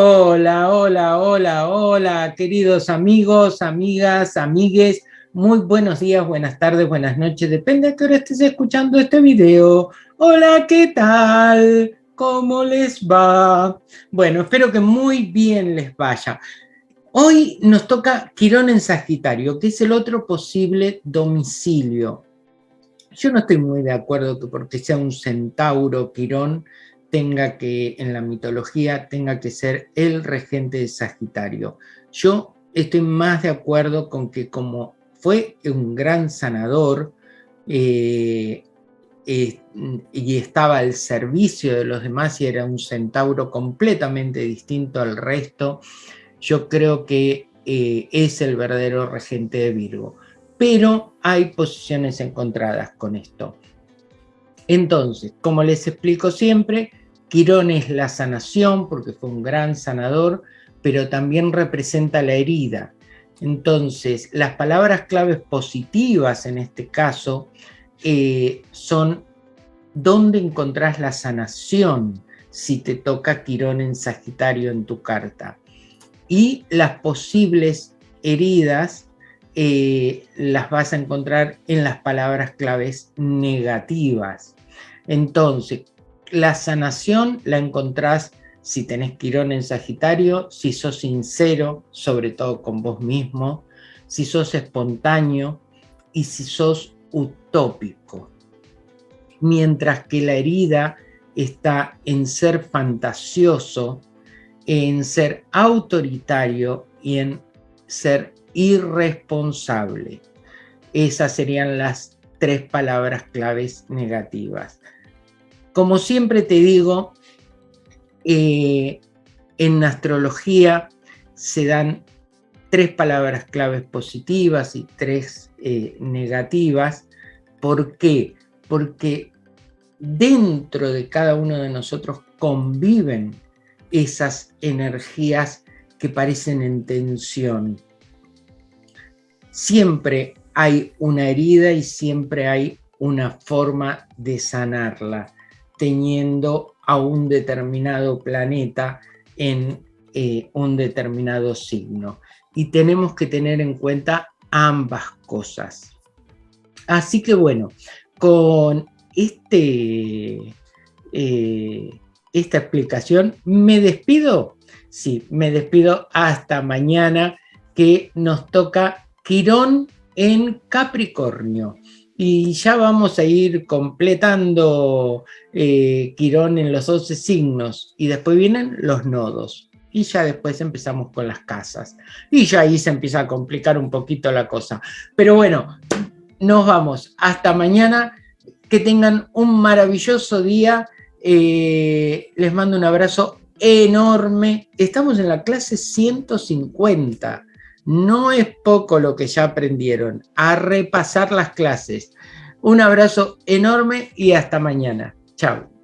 Hola, hola, hola, hola, queridos amigos, amigas, amigues. Muy buenos días, buenas tardes, buenas noches, depende de qué hora estés escuchando este video. Hola, ¿qué tal? ¿Cómo les va? Bueno, espero que muy bien les vaya. Hoy nos toca Quirón en Sagitario, que es el otro posible domicilio. Yo no estoy muy de acuerdo que porque sea un centauro Quirón, tenga que, en la mitología, tenga que ser el regente de Sagitario. Yo estoy más de acuerdo con que como fue un gran sanador eh, eh, y estaba al servicio de los demás y era un centauro completamente distinto al resto, yo creo que eh, es el verdadero regente de Virgo. Pero hay posiciones encontradas con esto. Entonces, como les explico siempre, Quirón es la sanación porque fue un gran sanador, pero también representa la herida. Entonces, las palabras claves positivas en este caso eh, son dónde encontrás la sanación si te toca Quirón en Sagitario en tu carta. Y las posibles heridas eh, las vas a encontrar en las palabras claves negativas. Entonces, la sanación la encontrás si tenés Quirón en Sagitario, si sos sincero, sobre todo con vos mismo, si sos espontáneo y si sos utópico. Mientras que la herida está en ser fantasioso, en ser autoritario y en ser irresponsable. Esas serían las tres palabras claves negativas. Como siempre te digo, eh, en astrología se dan tres palabras claves positivas y tres eh, negativas. ¿Por qué? Porque dentro de cada uno de nosotros conviven esas energías que parecen en tensión. Siempre hay una herida y siempre hay una forma de sanarla teniendo a un determinado planeta en eh, un determinado signo. Y tenemos que tener en cuenta ambas cosas. Así que bueno, con este, eh, esta explicación me despido. Sí, me despido hasta mañana que nos toca Quirón en Capricornio y ya vamos a ir completando eh, Quirón en los 12 signos y después vienen los nodos y ya después empezamos con las casas. Y ya ahí se empieza a complicar un poquito la cosa. Pero bueno, nos vamos. Hasta mañana. Que tengan un maravilloso día. Eh, les mando un abrazo enorme. Estamos en la clase 150 no es poco lo que ya aprendieron, a repasar las clases. Un abrazo enorme y hasta mañana. Chao.